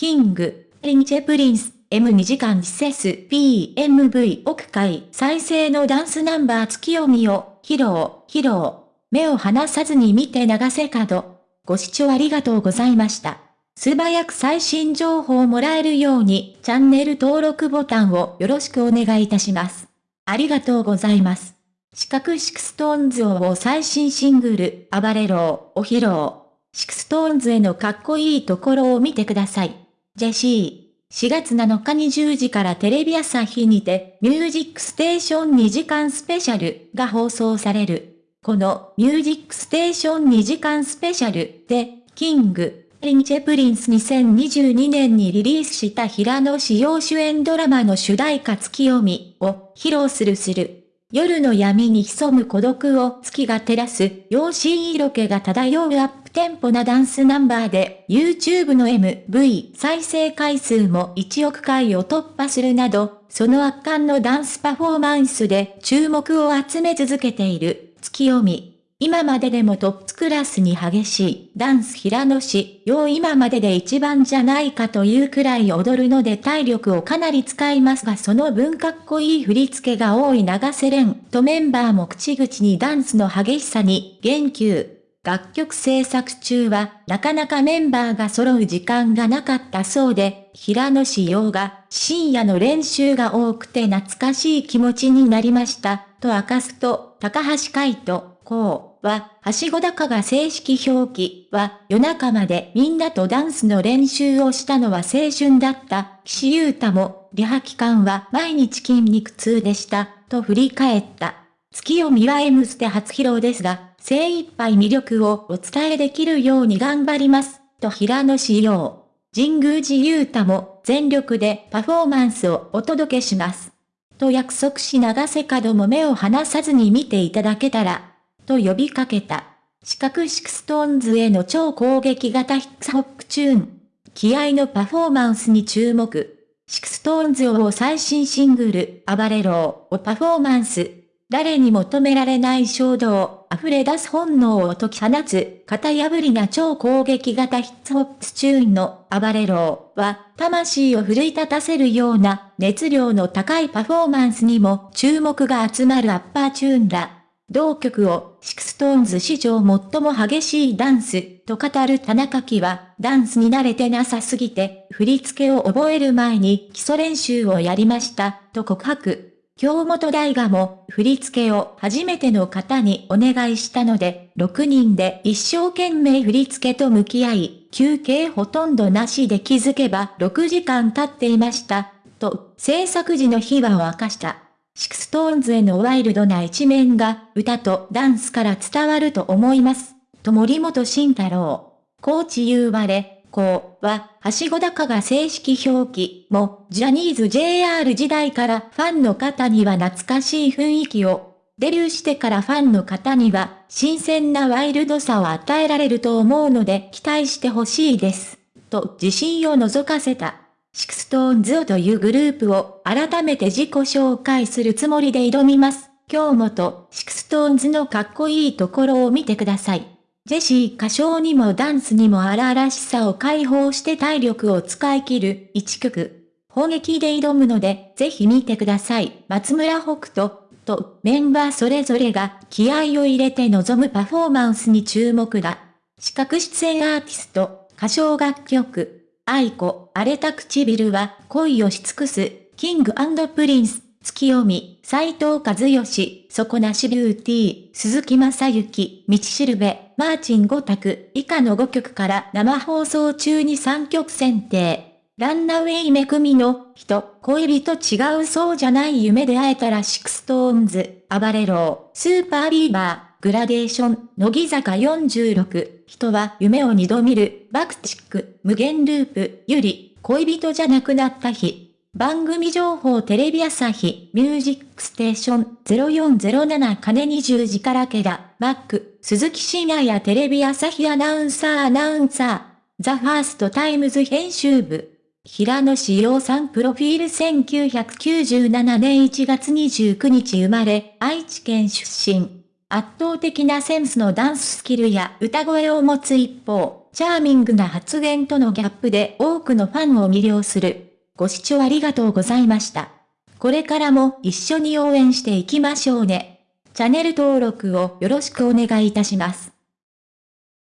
キング、リンチェプリンス、M2 時間施設 PMV 屋外再生のダンスナンバー月読みを披露、披露。目を離さずに見て流せ角。ご視聴ありがとうございました。素早く最新情報をもらえるようにチャンネル登録ボタンをよろしくお願いいたします。ありがとうございます。四角シクストーンズを最新シングル、暴れろを披露。SixTONES へのかっこいいところを見てください。ジェシー。4月7日20時からテレビ朝日にて、ミュージックステーション2時間スペシャルが放送される。このミュージックステーション2時間スペシャルで、 King & Prince 2022年にリリースした平野紫耀主演ドラマの主題歌ツキヨミを披露するする。夜の闇に潜む孤独を月が照らす、妖しい色気が漂うアップテンポなダンスナンバーで、YouTube の MV 再生回数も1億回を突破するなど、その圧巻のダンスパフォーマンスで注目を集め続けている、月読み。今まででもトップクラスに激しいダンス平野氏、よう今までで一番じゃないかというくらい踊るので体力をかなり使いますがその分かっこいい振り付けが多い長瀬廉とメンバーも口々にダンスの激しさに言及。楽曲制作中は、なかなかメンバーが揃う時間がなかったそうで、平野志陽が、深夜の練習が多くて懐かしい気持ちになりました、と明かすと、高橋海人、こう。は、はしご高が正式表記は、夜中までみんなとダンスの練習をしたのは青春だった。岸優太も、リハ期間は毎日筋肉痛でした、と振り返った。ツキヨミは M ステ初披露ですが、精一杯魅力をお伝えできるように頑張ります、と平野紫耀。神宮寺勇太も全力でパフォーマンスをお届けします。と約束し永瀬廉も目を離さずに見ていただけたら、と呼びかけた。 SixTONES への超攻撃型ヒップホップチューン。気合のパフォーマンスに注目。 SixTONES を最新シングル、 ABARERO をパフォーマンス。誰にも止められない衝動、溢れ出す本能を解き放つ、型破りな超攻撃型ヒップホップチューンの ABARERO は、魂を奮い立たせるような熱量の高いパフォーマンスにも注目が集まるアッパーチューンだ。同曲を、 SixTONES 史上最も激しいダンス、と語る田中樹は、ダンスに慣れてなさすぎて、振り付けを覚える前に基礎練習をやりました、と告白。京本大我も、振り付けを初めての方にお願いしたので、6人で一生懸命振り付けと向き合い、休憩ほとんどなしで気づけば6時間経っていました、と、制作時の秘話を明かした。 SixTONES へのワイルドな一面が歌とダンスから伝わると思います。と森本慎太郎。コーチ言われ、こうは、はしご高が正式表記も、ジャニーズ JR 時代からファンの方には懐かしい雰囲気を、デビューしてからファンの方には、新鮮なワイルドさを与えられると思うので期待してほしいです。と自信を覗かせた。 SixTONES というグループを改めて自己紹介するつもりで挑みます。今日もと、 SixTONES のかっこいいところを見てください。ジェシー歌唱にもダンスにも荒々しさを解放して体力を使い切る一曲。砲撃で挑むので、ぜひ見てください。松村北斗とメンバーそれぞれが気合を入れて臨むパフォーマンスに注目だ。視覚出演アーティスト、歌唱楽曲。愛子、荒れた唇は恋をし尽くす、キングプリンス、月読み、斎藤和義、底なしビューティー、鈴木正幸、道しるべ、マーチン5択、以下の5曲から生放送中に3曲選定。ランナウェイめくみの人、恋人違うそうじゃない夢で会えたらシクストーンズ、暴れろうスーパービーバー。グラデーション、乃木坂46、人は夢を二度見る、バクチック、無限ループ、ゆり、恋人じゃなくなった日。番組情報テレビ朝日、ミュージックステーション0407金20時からけだ、マック、鈴木真也やテレビ朝日アナウンサーアナウンサー、ザ・ファーストタイムズ編集部。平野志陽さんプロフィール1997年1月29日生まれ、愛知県出身。圧倒的なセンスのダンススキルや歌声を持つ一方、チャーミングな発言とのギャップで多くのファンを魅了する。ご視聴ありがとうございました。これからも一緒に応援していきましょうね。チャンネル登録をよろしくお願いいたします。